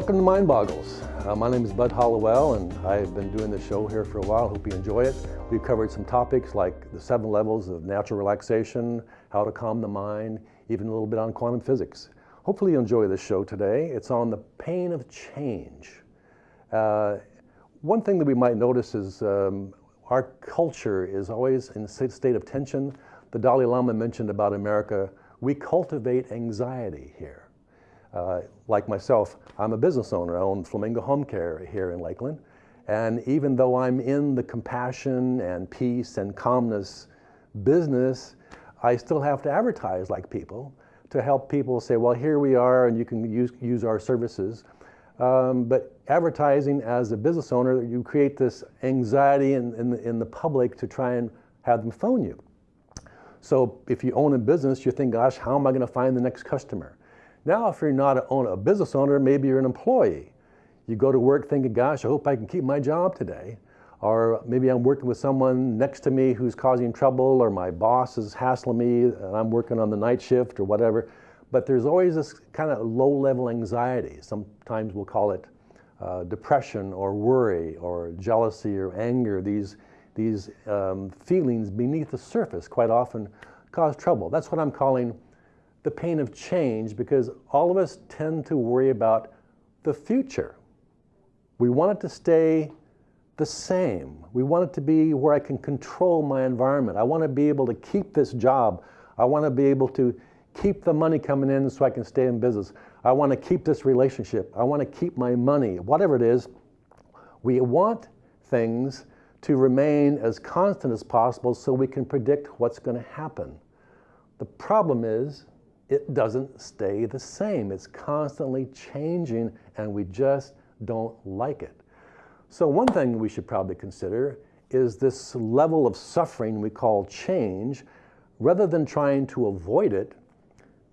Welcome to Mind Boggles. Uh, my name is Bud Hollowell and I've been doing this show here for a while. Hope you enjoy it. We've covered some topics like the seven levels of natural relaxation, how to calm the mind, even a little bit on quantum physics. Hopefully you enjoy this show today. It's on the pain of change. Uh, one thing that we might notice is um, our culture is always in a state of tension. The Dalai Lama mentioned about America, we cultivate anxiety here. Uh, like myself, I'm a business owner. I own Flamingo Home Care here in Lakeland. And even though I'm in the compassion and peace and calmness business, I still have to advertise like people to help people say, well, here we are and you can use, use our services. Um, but advertising as a business owner, you create this anxiety in, in, in the public to try and have them phone you. So if you own a business, you think, gosh, how am I going to find the next customer? Now, if you're not a, business owner, maybe you're an employee. You go to work thinking, gosh, I hope I can keep my job today. Or maybe I'm working with someone next to me who's causing trouble, or my boss is hassling me, and I'm working on the night shift or whatever. But there's always this kind of low level anxiety. Sometimes we'll call it uh, depression or worry or jealousy or anger. These, these um, feelings beneath the surface quite often cause trouble. That's what I'm calling the pain of change because all of us tend to worry about the future. We want it to stay the same. We want it to be where I can control my environment. I want to be able to keep this job. I want to be able to keep the money coming in so I can stay in business. I want to keep this relationship. I want to keep my money, whatever it is. We want things to remain as constant as possible so we can predict what's going to happen. The problem is it doesn't stay the same. It's constantly changing and we just don't like it. So one thing we should probably consider is this level of suffering we call change. Rather than trying to avoid it,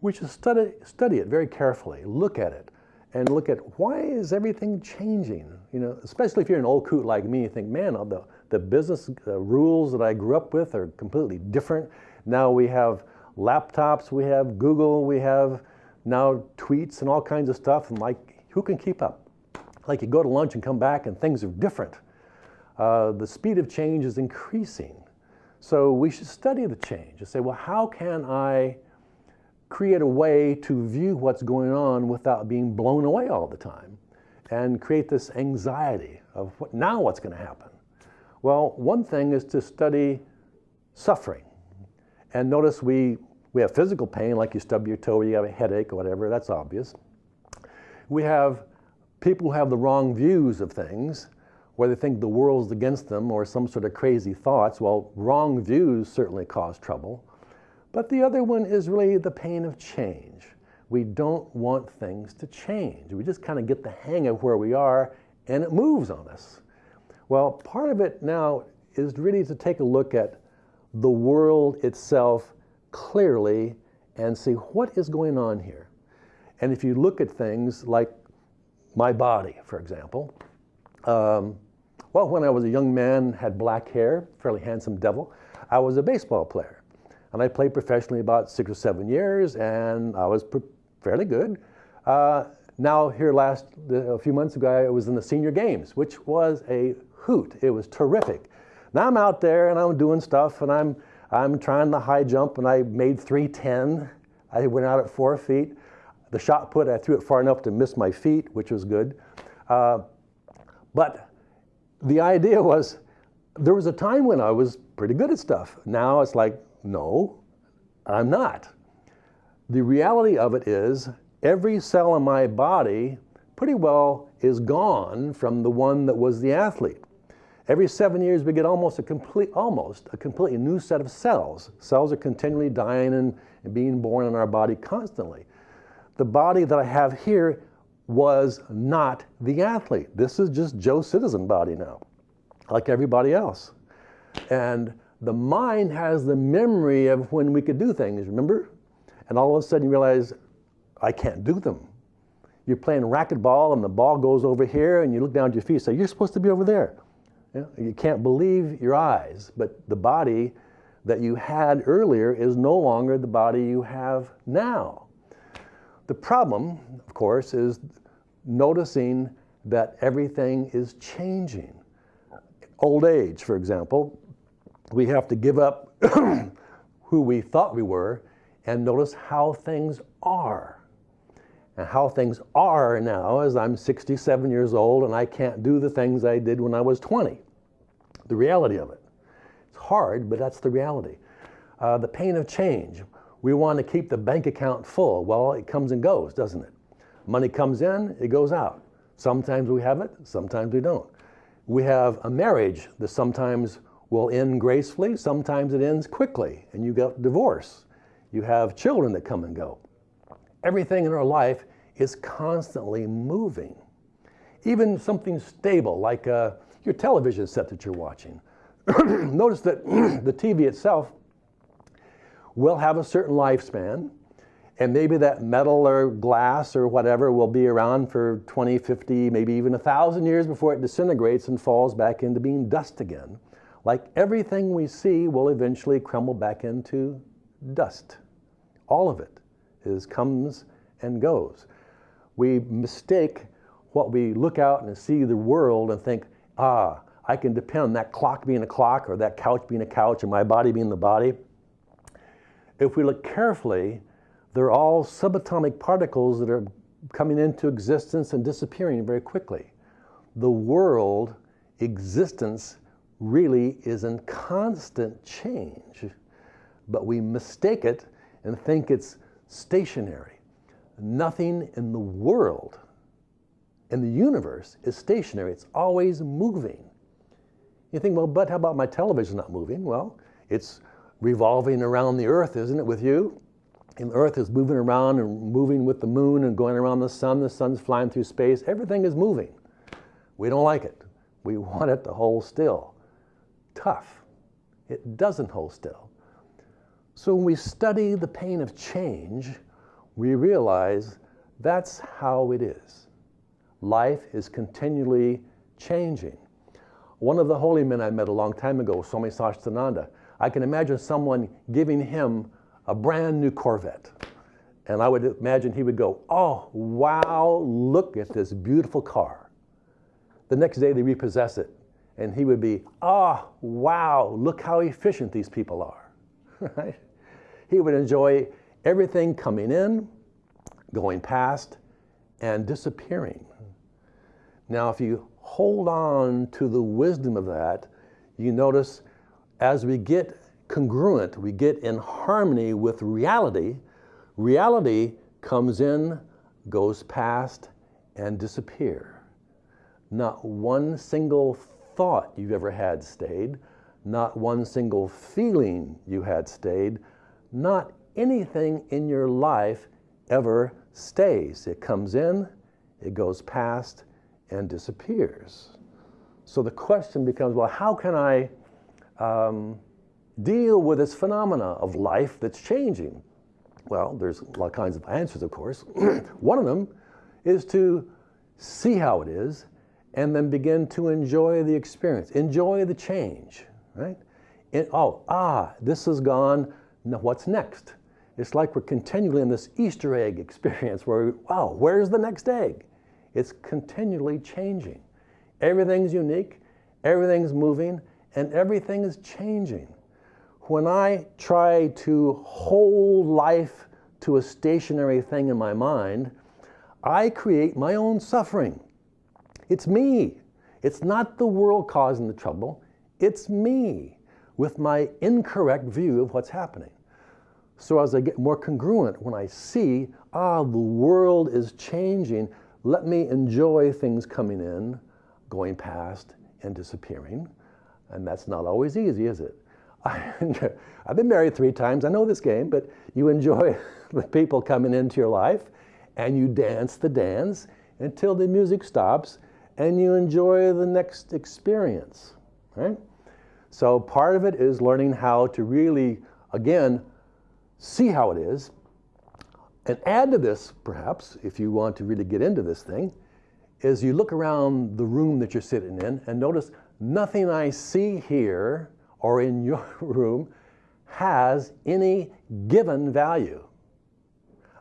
we should study, study it very carefully, look at it, and look at why is everything changing? You know, especially if you're an old coot like me, you think, man, the, the business rules that I grew up with are completely different. Now we have laptops, we have Google, we have now tweets and all kinds of stuff. And like, who can keep up? Like you go to lunch and come back and things are different. Uh, the speed of change is increasing. So we should study the change and say, well, how can I create a way to view what's going on without being blown away all the time and create this anxiety of what, now what's going to happen? Well, one thing is to study suffering. And notice we, we have physical pain, like you stub your toe or you have a headache or whatever, that's obvious. We have people who have the wrong views of things, where they think the world's against them or some sort of crazy thoughts. Well, wrong views certainly cause trouble. But the other one is really the pain of change. We don't want things to change. We just kind of get the hang of where we are and it moves on us. Well, part of it now is really to take a look at the world itself clearly and see what is going on here. And if you look at things like my body, for example, um, well, when I was a young man, had black hair, fairly handsome devil, I was a baseball player. And I played professionally about six or seven years, and I was fairly good. Uh, now, here last, a few months ago, I was in the senior games, which was a hoot. It was terrific. Now I'm out there and I'm doing stuff and I'm, I'm trying the high jump and I made 310. I went out at four feet. The shot put, I threw it far enough to miss my feet, which was good. Uh, but the idea was there was a time when I was pretty good at stuff. Now it's like, no, I'm not. The reality of it is every cell in my body pretty well is gone from the one that was the athlete. Every seven years, we get almost a complete, almost a completely new set of cells. Cells are continually dying and, and being born in our body constantly. The body that I have here was not the athlete. This is just Joe Citizen body now, like everybody else. And the mind has the memory of when we could do things, remember? And all of a sudden you realize, I can't do them. You're playing racquetball and the ball goes over here and you look down at your feet and say, you're supposed to be over there. You can't believe your eyes, but the body that you had earlier is no longer the body you have now. The problem, of course, is noticing that everything is changing. Old age, for example, we have to give up who we thought we were and notice how things are. And how things are now as I'm 67 years old and I can't do the things I did when I was 20. The reality of it. It's hard, but that's the reality. Uh, the pain of change. We want to keep the bank account full. Well, it comes and goes, doesn't it? Money comes in, it goes out. Sometimes we have it, sometimes we don't. We have a marriage that sometimes will end gracefully, sometimes it ends quickly, and you get divorce. You have children that come and go. Everything in our life is constantly moving. Even something stable like uh, your television set that you're watching. Notice that the TV itself will have a certain lifespan, and maybe that metal or glass or whatever will be around for 20, 50, maybe even a thousand years before it disintegrates and falls back into being dust again. Like everything we see will eventually crumble back into dust. All of it is comes and goes. We mistake what we look out and see the world and think, ah, I can depend on that clock being a clock or that couch being a couch or my body being the body. If we look carefully, they're all subatomic particles that are coming into existence and disappearing very quickly. The world existence really is in constant change, but we mistake it and think it's stationary. Nothing in the world, in the universe, is stationary. It's always moving. You think, well, but how about my television not moving? Well, it's revolving around the earth, isn't it, with you? and the earth is moving around and moving with the moon and going around the sun. The sun's flying through space. Everything is moving. We don't like it. We want it to hold still. Tough. It doesn't hold still. So when we study the pain of change, we realize that's how it is. Life is continually changing. One of the holy men I met a long time ago, Swami Satchidananda, I can imagine someone giving him a brand new Corvette. And I would imagine he would go, oh, wow, look at this beautiful car. The next day they repossess it. And he would be, oh, wow, look how efficient these people are. right? He would enjoy everything coming in, going past, and disappearing. Now, if you hold on to the wisdom of that, you notice as we get congruent, we get in harmony with reality, reality comes in, goes past, and disappear. Not one single thought you've ever had stayed, not one single feeling you had stayed, not anything in your life ever stays. It comes in, it goes past, and disappears. So the question becomes, well, how can I um, deal with this phenomena of life that's changing? Well, there's all kinds of answers, of course. One of them is to see how it is and then begin to enjoy the experience, enjoy the change, right? And, oh, ah, this is gone, what's next? It's like we're continually in this Easter egg experience where, we, wow, where's the next egg? It's continually changing. Everything's unique, everything's moving, and everything is changing when I try to hold life to a stationary thing in my mind, I create my own suffering. It's me. It's not the world causing the trouble. It's me with my incorrect view of what's happening. So as I get more congruent, when I see, ah, the world is changing, let me enjoy things coming in, going past, and disappearing. And that's not always easy, is it? I've been married three times. I know this game, but you enjoy the people coming into your life and you dance the dance until the music stops and you enjoy the next experience, right? So part of it is learning how to really, again, see how it is and add to this, perhaps, if you want to really get into this thing, is you look around the room that you're sitting in and notice nothing I see here or in your room has any given value.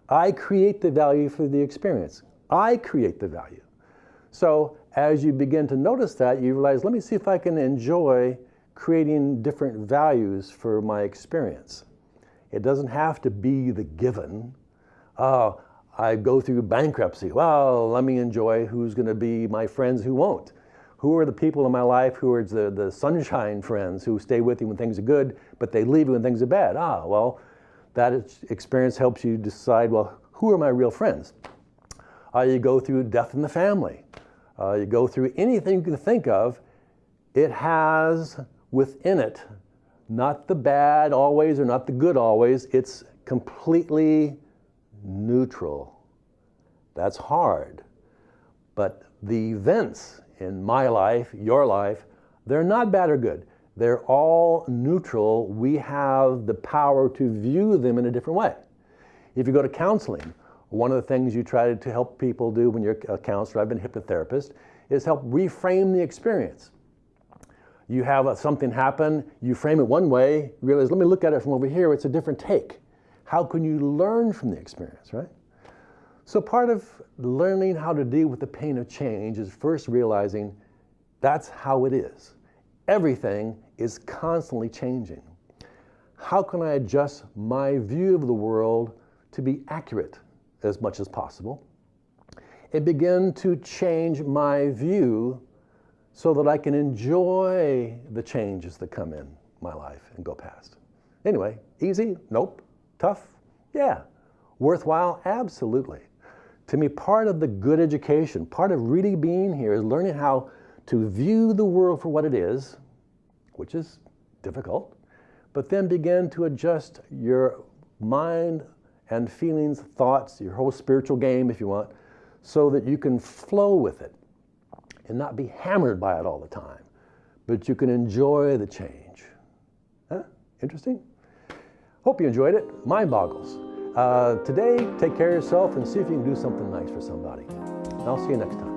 I create the value for the experience. I create the value. So as you begin to notice that, you realize, let me see if I can enjoy creating different values for my experience. It doesn't have to be the given. Oh, I go through bankruptcy. Well, let me enjoy who's going to be my friends who won't. Who are the people in my life who are the, the sunshine friends who stay with you when things are good, but they leave you when things are bad? Ah, well, that experience helps you decide, well, who are my real friends? Uh, you go through death in the family. Uh, you go through anything you can think of. It has within it not the bad always or not the good always. It's completely neutral. That's hard. But the events in my life, your life, they're not bad or good. They're all neutral. We have the power to view them in a different way. If you go to counseling, one of the things you try to help people do when you're a counselor, I've been a hypnotherapist, is help reframe the experience. You have a, something happen, you frame it one way, realize, let me look at it from over here, it's a different take. How can you learn from the experience, right? So part of learning how to deal with the pain of change is first realizing that's how it is. Everything is constantly changing. How can I adjust my view of the world to be accurate as much as possible and begin to change my view so that I can enjoy the changes that come in my life and go past. Anyway, easy? Nope. Tough? Yeah. Worthwhile? Absolutely. To me, part of the good education, part of really being here is learning how to view the world for what it is, which is difficult, but then begin to adjust your mind and feelings, thoughts, your whole spiritual game, if you want, so that you can flow with it and not be hammered by it all the time, but you can enjoy the change. Huh? Interesting? Hope you enjoyed it. Mind boggles. Uh, today, take care of yourself and see if you can do something nice for somebody. And I'll see you next time.